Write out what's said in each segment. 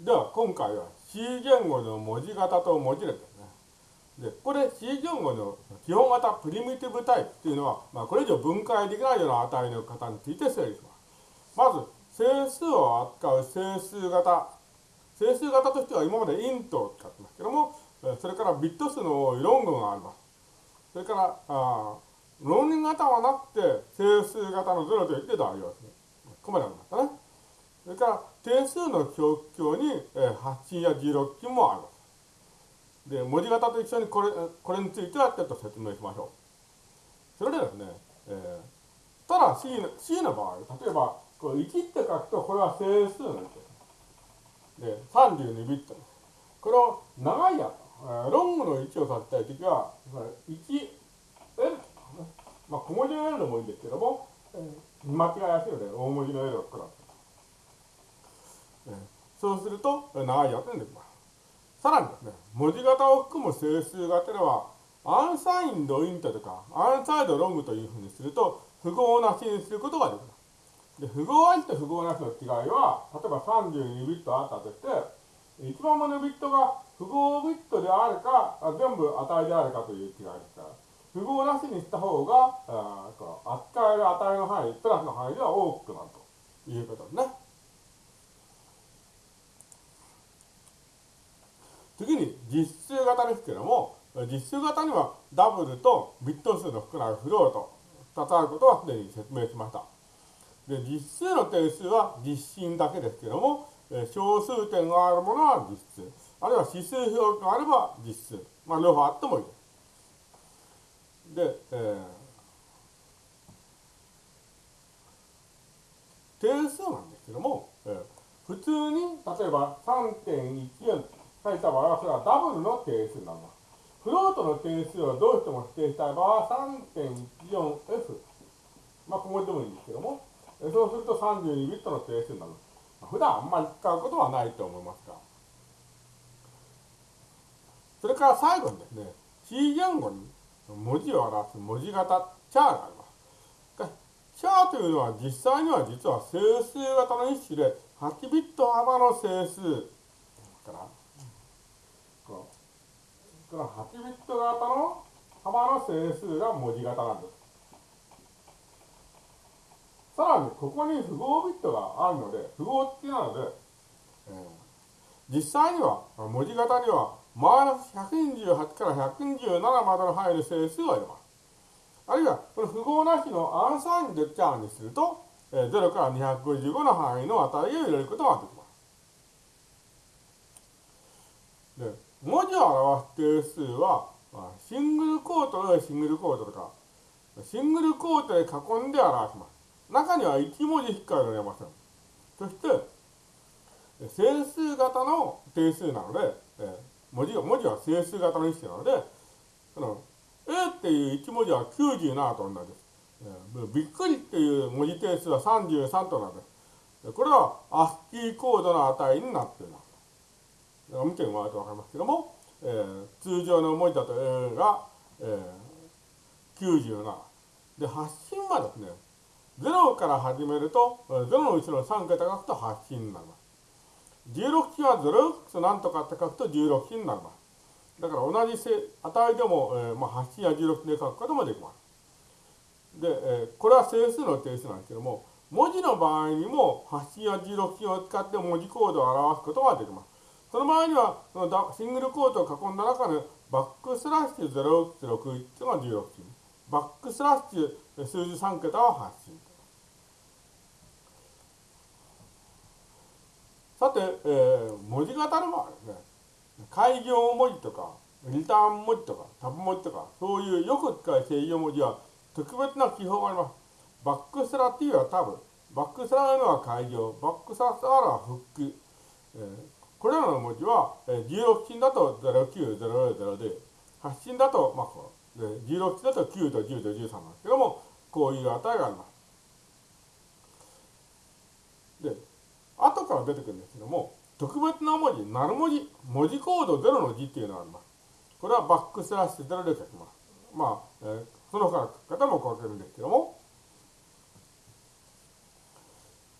では、今回は C 言語の文字型と文字列ですね。で、これ C 言語の基本型プリミティブタイプっていうのは、まあ、これ以上分解できないような値の型について整理します。まず、整数を扱う整数型。整数型としては今までイントを使ってますけども、それからビット数の多いロングがあります。それから、あ論理型はなくて整数型の0と言って代用する。ここまでありましたね。それから、定数の表記に、えー、8や16金もあります。で、文字型と一緒にこれこれについてはちょっと説明しましょう。それでですね、えー、ただ C の C の場合、例えば、これ1って書くと、これは整数なんですよ。で、32ビット。これを長いやつ、ロングの1を書きたいときは、1、L、まあ小文字の L でもいいんですけども、見間違いやすいので大文字の L を使う。そうすると、長いやつにできます。さらにですね、文字型を含む整数型では、アンサインドイントとか、アンサイドロングというふうにすると、符号なしにすることができます。で、符号ありと符号なしの違いは、例えば32ビットあったとして、一番目のビットが符号ビットであるか、全部値であるかという違いですから、符号なしにした方が、扱える値の範囲、プラスの範囲では大きくなるということですね。次に実数型ですけども、実数型にはダブルとビット数の少ないフローと2つあることはすでに説明しました。で実数の定数は実心だけですけども、小数点があるものは実数、あるいは指数表記があれば実数、まあ、両方あってもいいです。で、えー、定数なんですけども、えー、普通に例えば3.14書いた場合は、それはダブルの定数なります。フロートの定数をどうしても指定したい場合は 3.14f。まあ、ここでもいいんですけども、そうすると32ビットの定数になる。普段あんまり使うことはないと思いますが。それから最後にですね、C 言語に文字を表す文字型、チャーがあります。チャーというのは実際には実は整数型の一種で8ビット幅の整数からこの8ビット型の幅の整数が文字型なんです。さらに、ここに符号ビットがあるので、符号付きなので、えー、実際には、文字型には、マイナス128から127までの入る整数を入れます。あるいは、この符号なしのアンサインでチャーにすると、えー、0から255の範囲の値を入れることができます。で文字を表す定数は、まあ、シングルコートでシングルコートとか、シングルコートで囲んで表します。中には1文字しか入れません。そして、整数型の定数なので、え文字文字は整数型の一種なので、その A っていう1文字は97と同じです。びっくりっていう文字定数は33と同じです。これは ASCII コードの値になっています。見てもらうと分かりますけども、えー、通常の文字だと A が、えー、97。で、発信はですね、0から始めると、0の後ろの3桁書くと発信になります。16期は0なんとかって書くと16期になります。だから同じ値でも、えーまあ、8信や16で書くこともできます。で、えー、これは整数の定数なんですけども、文字の場合にも8信や16期を使って文字コードを表すことができます。その場合には、そのシングルコートを囲んだ中で、バックスラッシュ0161というのが16進。バックスラッシュ数字3桁は8進。さて、えー、文字型の場合ですね、開業文字とか、リターン文字とか、タブ文字とか、そういうよく使う制御文字は特別な記号があります。バックスラっていうのはタブ、バックスラーのは開業、バックスラーはフック、えーこれらの文字は、えー、16進だと0900で、8進だと、まあ、こで16進だと9と10と13なんですけども、こういう値があります。で、後から出てくるんですけども、特別な文字、なる文字、文字コード0の字っていうのがあります。これはバックスラッシュ0で書きます。まあ、えー、その他の書き方も書けるんですけども、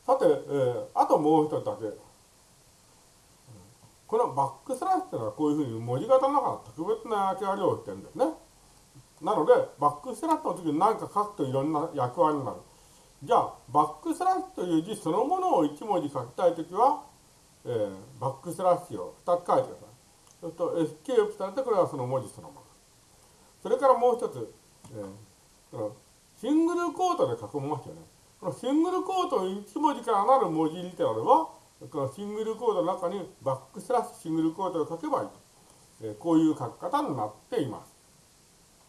さて、えー、あともう一つだけ。このバックスラッシュというのはこういうふうに文字型の中の特別な役割をしてるんですね。なので、バックスラッシュの時に何か書くといろんな役割になる。じゃあ、バックスラッシュという字そのものを1文字書きたいときは、えー、バックスラッシュを2つ書いてください。そうすると、エスケープされて、これはその文字そのもの。それからもう一つ、えー、シングルクォートで囲みますよね。このシングルクォート1文字からなる文字リテラルは、だからシングルクォートの中にバックスラッシュシングルクォートを書けばいいと。え、こういう書き方になっています。